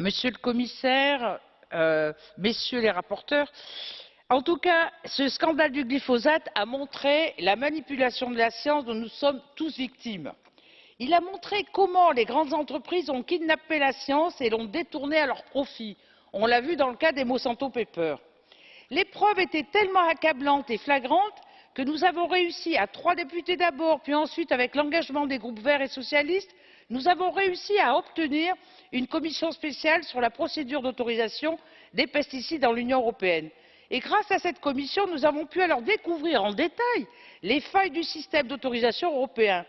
Monsieur le commissaire, euh, messieurs les rapporteurs, en tout cas, ce scandale du glyphosate a montré la manipulation de la science dont nous sommes tous victimes. Il a montré comment les grandes entreprises ont kidnappé la science et l'ont détournée à leur profit. On l'a vu dans le cas des Monsanto Papers. Les preuves étaient tellement accablantes et flagrantes que nous avons réussi, à trois députés d'abord, puis ensuite avec l'engagement des groupes verts et socialistes, nous avons réussi à obtenir une commission spéciale sur la procédure d'autorisation des pesticides dans l'Union européenne. Et grâce à cette commission, nous avons pu alors découvrir en détail les failles du système d'autorisation européen.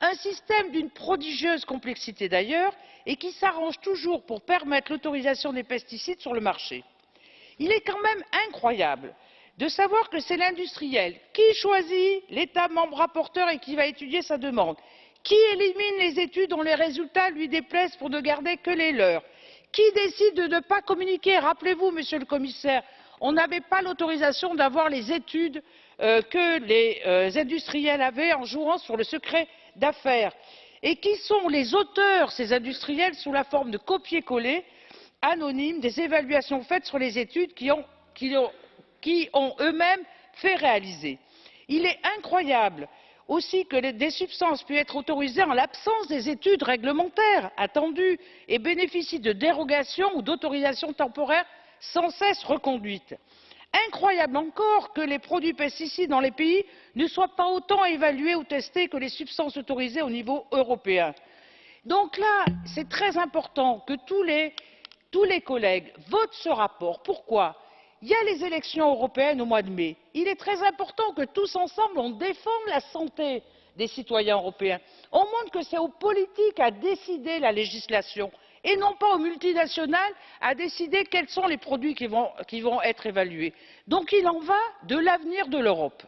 Un système d'une prodigieuse complexité d'ailleurs et qui s'arrange toujours pour permettre l'autorisation des pesticides sur le marché. Il est quand même incroyable de savoir que c'est l'industriel qui choisit l'État membre rapporteur et qui va étudier sa demande, qui élimine les études dont les résultats lui déplaisent pour ne garder que les leurs, qui décide de ne pas communiquer? Rappelez vous monsieur le commissaire on n'avait pas l'autorisation d'avoir les études euh, que les euh, industriels avaient en jouant sur le secret d'affaires. Et qui sont les auteurs ces industriels sous la forme de copier coller anonymes des évaluations faites sur les études qui ont, ont eux mêmes fait réaliser? il est incroyable aussi que des substances puissent être autorisées en l'absence des études réglementaires attendues et bénéficient de dérogations ou d'autorisations temporaires sans cesse reconduites. incroyable encore que les produits pesticides dans les pays ne soient pas autant évalués ou testés que les substances autorisées au niveau européen. donc là c'est très important que tous les, tous les collègues votent ce rapport. pourquoi? Il y a les élections européennes au mois de mai. il est très important que tous ensemble on défende la santé des citoyens européens. on montre que c'est aux politiques à décider la législation et non pas aux multinationales à décider quels sont les produits qui vont, être évalués. donc il en va de l'avenir de l'europe.